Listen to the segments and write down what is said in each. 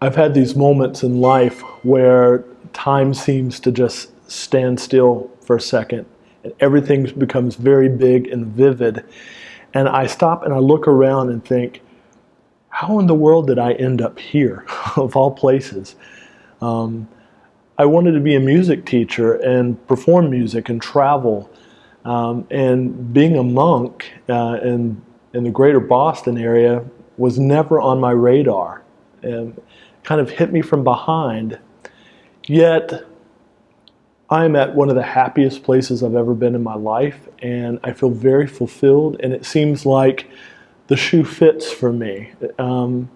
I've had these moments in life where time seems to just stand still for a second and everything becomes very big and vivid. And I stop and I look around and think, how in the world did I end up here, of all places? Um, I wanted to be a music teacher and perform music and travel. Um, and being a monk uh, in, in the greater Boston area was never on my radar. And kind of hit me from behind. Yet, I'm at one of the happiest places I've ever been in my life, and I feel very fulfilled, and it seems like the shoe fits for me. Um,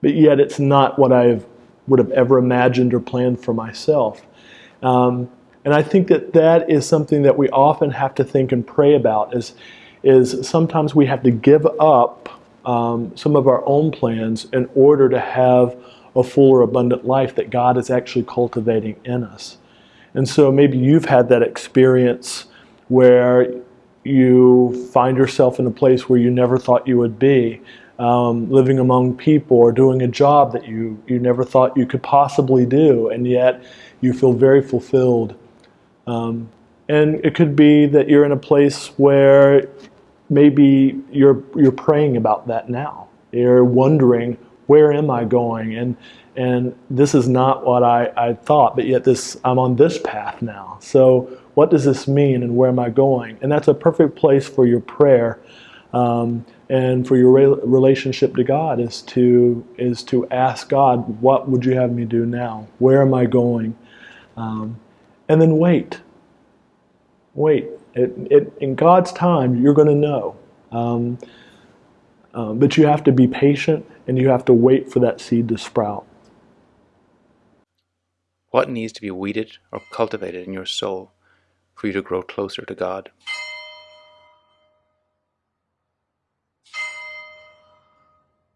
but yet, it's not what I would have ever imagined or planned for myself. Um, and I think that that is something that we often have to think and pray about is, is sometimes we have to give up um, some of our own plans in order to have a fuller, abundant life that God is actually cultivating in us. And so maybe you've had that experience where you find yourself in a place where you never thought you would be, um, living among people or doing a job that you, you never thought you could possibly do, and yet you feel very fulfilled. Um, and it could be that you're in a place where maybe you're, you're praying about that now. You're wondering, where am I going? And and this is not what I, I thought, but yet this I'm on this path now. So what does this mean, and where am I going? And that's a perfect place for your prayer, um, and for your re relationship to God is to is to ask God, what would you have me do now? Where am I going? Um, and then wait. Wait. It, it, in God's time, you're going to know. Um, um, but you have to be patient and you have to wait for that seed to sprout. What needs to be weeded or cultivated in your soul for you to grow closer to God?